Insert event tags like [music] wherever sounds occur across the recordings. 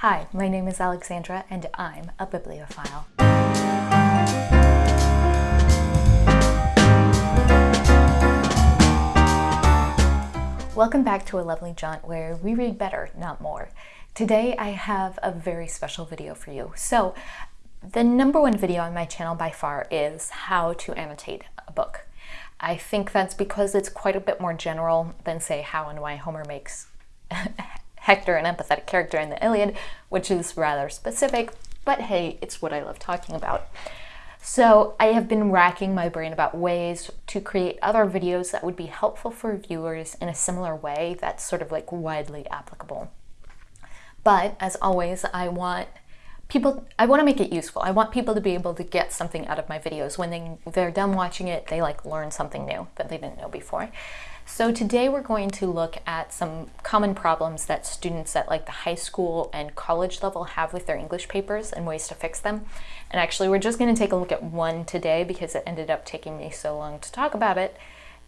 Hi, my name is Alexandra and I'm a bibliophile. Welcome back to A Lovely Jaunt where we read better, not more. Today I have a very special video for you. So the number one video on my channel by far is how to annotate a book. I think that's because it's quite a bit more general than say how and why Homer makes [laughs] Hector an empathetic character in the Iliad, which is rather specific, but hey, it's what I love talking about. So I have been racking my brain about ways to create other videos that would be helpful for viewers in a similar way that's sort of like widely applicable. But as always, I want people, I want to make it useful. I want people to be able to get something out of my videos. When they, they're done watching it, they like learn something new that they didn't know before. So today we're going to look at some common problems that students at like the high school and college level have with their English papers and ways to fix them. And actually we're just going to take a look at one today because it ended up taking me so long to talk about it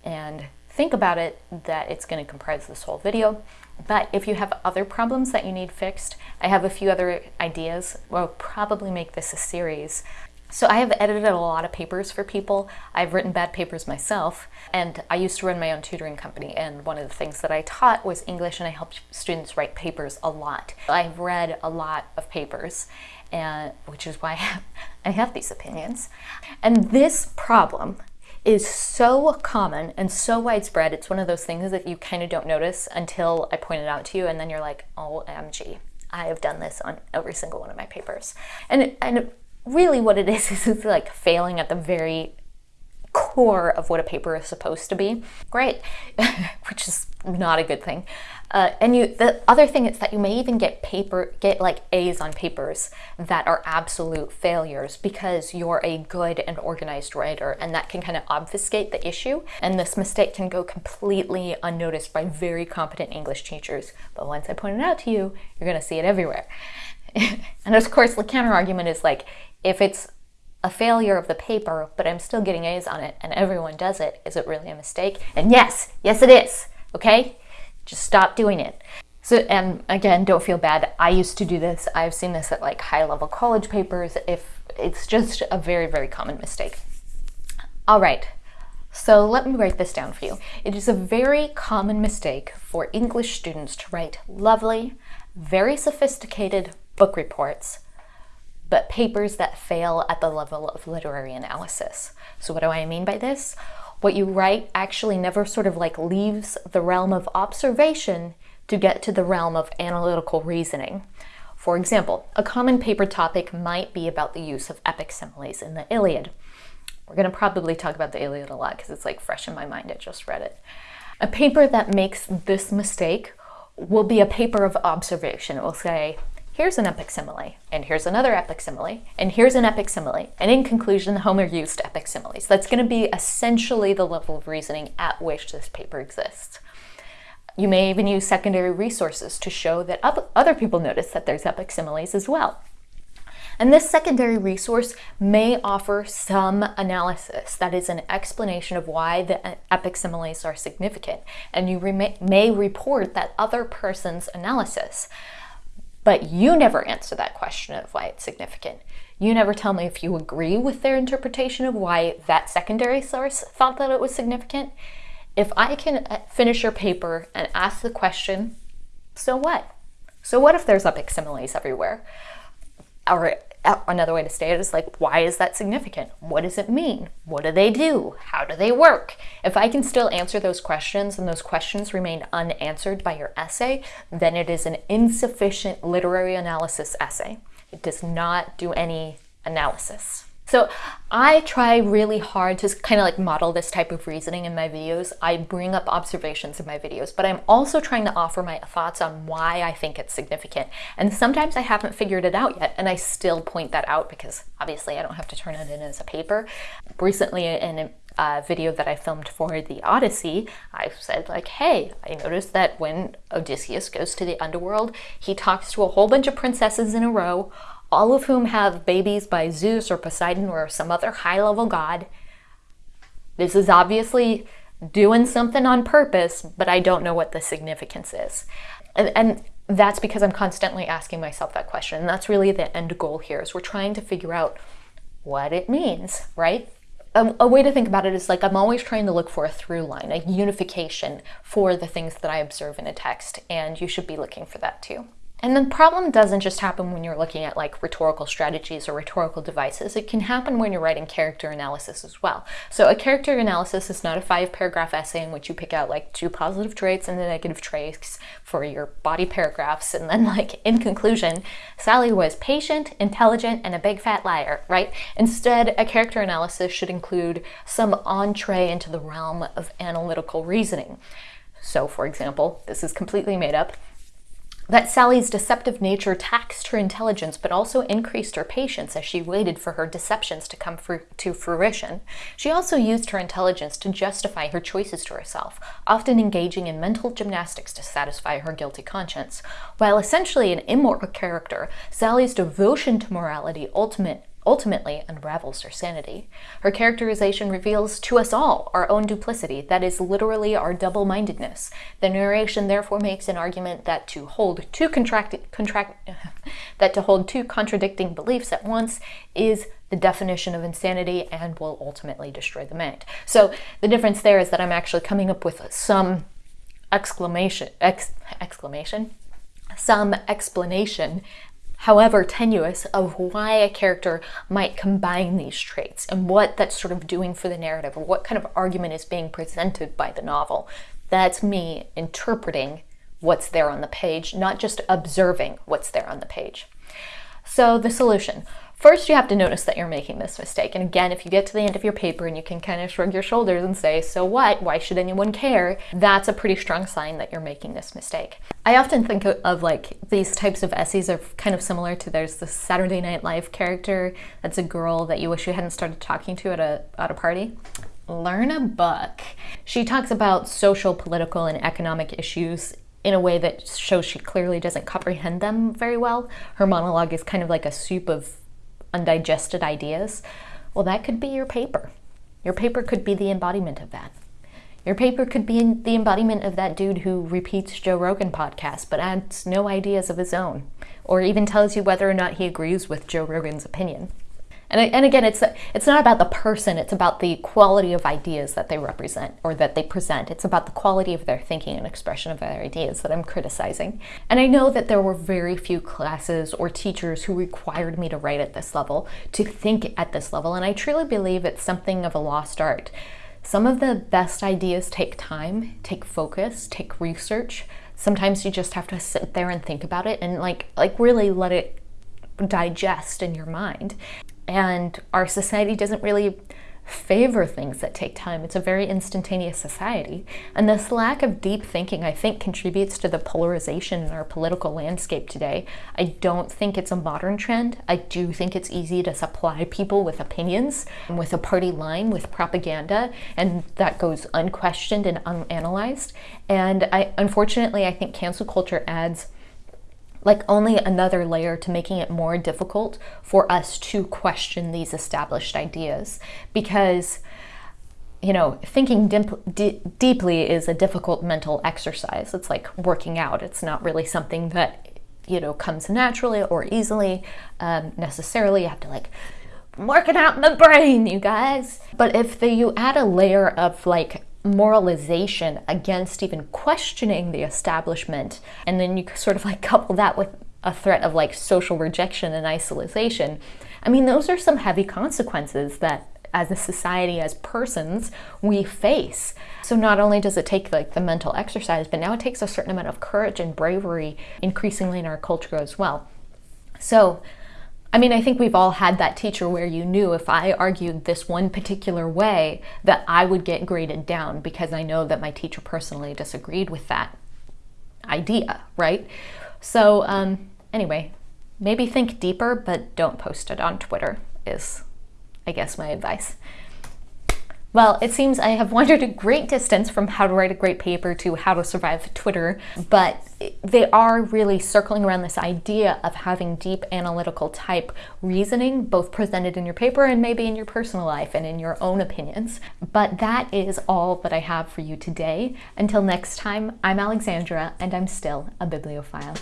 and think about it that it's going to comprise this whole video. But if you have other problems that you need fixed, I have a few other ideas. We'll probably make this a series so I have edited a lot of papers for people. I've written bad papers myself, and I used to run my own tutoring company, and one of the things that I taught was English, and I helped students write papers a lot. I've read a lot of papers, and which is why [laughs] I have, I have these opinions. And this problem is so common and so widespread. It's one of those things that you kind of don't notice until I point it out to you, and then you're like, oh, OMG. I have done this on every single one of my papers. And, and really what it is [laughs] is it's like failing at the very core of what a paper is supposed to be. Great, [laughs] which is not a good thing. Uh, and you, the other thing is that you may even get paper, get like A's on papers that are absolute failures because you're a good and organized writer and that can kind of obfuscate the issue. And this mistake can go completely unnoticed by very competent English teachers. But once I point it out to you, you're gonna see it everywhere. [laughs] and of course the counter argument is like, if it's a failure of the paper, but I'm still getting A's on it and everyone does it, is it really a mistake? And yes, yes it is, okay? Just stop doing it. So, and again, don't feel bad. I used to do this. I've seen this at like high level college papers. If it's just a very, very common mistake. All right, so let me write this down for you. It is a very common mistake for English students to write lovely, very sophisticated book reports but papers that fail at the level of literary analysis. So what do I mean by this? What you write actually never sort of like leaves the realm of observation to get to the realm of analytical reasoning. For example, a common paper topic might be about the use of epic similes in the Iliad. We're going to probably talk about the Iliad a lot because it's like fresh in my mind. I just read it. A paper that makes this mistake will be a paper of observation. It will say, here's an epic simile, and here's another epic simile, and here's an epic simile. And in conclusion, Homer used epic similes. That's going to be essentially the level of reasoning at which this paper exists. You may even use secondary resources to show that other people notice that there's epic similes as well. And this secondary resource may offer some analysis, that is an explanation of why the epic similes are significant. And you may report that other person's analysis. But you never answer that question of why it's significant. You never tell me if you agree with their interpretation of why that secondary source thought that it was significant. If I can uh, finish your paper and ask the question, so what? So what if there's epic similes everywhere? Or Oh, another way to state it is like, why is that significant? What does it mean? What do they do? How do they work? If I can still answer those questions and those questions remain unanswered by your essay, then it is an insufficient literary analysis essay. It does not do any analysis. So I try really hard to kind of like model this type of reasoning in my videos. I bring up observations in my videos, but I'm also trying to offer my thoughts on why I think it's significant. And sometimes I haven't figured it out yet, and I still point that out because obviously I don't have to turn it in as a paper. Recently in a video that I filmed for the Odyssey, I said like, hey, I noticed that when Odysseus goes to the underworld, he talks to a whole bunch of princesses in a row, all of whom have babies by Zeus or Poseidon or some other high-level god. This is obviously doing something on purpose, but I don't know what the significance is. And, and that's because I'm constantly asking myself that question. And that's really the end goal here is we're trying to figure out what it means, right? A, a, way to think about it is like I'm always trying to look for a through line, a unification for the things that I observe in a text, and you should be looking for that too. And the problem doesn't just happen when you're looking at like rhetorical strategies or rhetorical devices. It can happen when you're writing character analysis as well. So a character analysis is not a five paragraph essay in which you pick out like two positive traits and the negative traits for your body paragraphs. And then [laughs] like in conclusion, Sally was patient, intelligent, and a big fat liar, right? Instead, a character analysis should include some entree into the realm of analytical reasoning. So for example, this is completely made up, that Sally's deceptive nature taxed her intelligence but also increased her patience as she waited for her deceptions to come to fruition. She also used her intelligence to justify her choices to herself, often engaging in mental gymnastics to satisfy her guilty conscience. While essentially an immoral character, Sally's devotion to morality ultimate ultimately unravels her sanity. Her characterization reveals to us all our own duplicity, that is literally our double-mindedness. The narration therefore makes an argument that to hold two contract, [laughs] that to hold two contradicting beliefs at once is the definition of insanity and will ultimately destroy the mind. So the difference there is that I'm actually coming up with some exclamation ex, exclamation some explanation however tenuous, of why a character might combine these traits and what that's sort of doing for the narrative or what kind of argument is being presented by the novel. That's me interpreting what's there on the page, not just observing what's there on the page. So the solution. First, you have to notice that you're making this mistake. And again, if you get to the end of your paper and you can kind of shrug your shoulders and say, so what? Why should anyone care? That's a pretty strong sign that you're making this mistake. I often think of like these types of essays are kind of similar to there's the Saturday Night Live character that's a girl that you wish you hadn't started talking to at a, at a party. Learn a book. She talks about social, political, and economic issues in a way that shows she clearly doesn't comprehend them very well. Her monologue is kind of like a soup of undigested ideas, well, that could be your paper. Your paper could be the embodiment of that. Your paper could be the embodiment of that dude who repeats Joe Rogan podcast but adds no ideas of his own, or even tells you whether or not he agrees with Joe Rogan's opinion. And, and again, it's, it's not about the person, it's about the quality of ideas that they represent or that they present. It's about the quality of their thinking and expression of their ideas that I'm criticizing. And I know that there were very few classes or teachers who required me to write at this level, to think at this level, and I truly believe it's something of a lost art. Some of the best ideas take time, take focus, take research. Sometimes you just have to sit there and think about it and like like really let it digest in your mind. And our society doesn't really favor things that take time. It's a very instantaneous society. And this lack of deep thinking, I think, contributes to the polarization in our political landscape today. I don't think it's a modern trend. I do think it's easy to supply people with opinions, with a party line, with propaganda, and that goes unquestioned and unanalyzed. And I, unfortunately, I think cancel culture adds like only another layer to making it more difficult for us to question these established ideas because you know, thinking deeply is a difficult mental exercise. It's like working out. It's not really something that, you know, comes naturally or easily um, necessarily. You have to like work it out in the brain, you guys. But if the, you add a layer of like moralization against even questioning the establishment. And then you sort of like [laughs] couple that with a threat of like social rejection and isolation. I mean, those are some heavy consequences that as a society, as persons, we face. So not only does it take like the mental exercise, but now it takes a certain amount of courage and bravery increasingly in our culture as well. So I mean, I think we've all had that teacher where you knew if I argued this one particular way that I would get graded down because I know that my teacher personally disagreed with that idea, right? So um, anyway, maybe think deeper, but don't post it on Twitter is, I guess, my advice. Well, it seems I have wandered a great distance from how to write a great paper to how to survive Twitter, but they are really circling around this idea of having deep analytical type reasoning, both presented in your paper and maybe in your personal life and in your own opinions. But that is all that I have for you today. Until next time, I'm Alexandra and I'm still a bibliophile.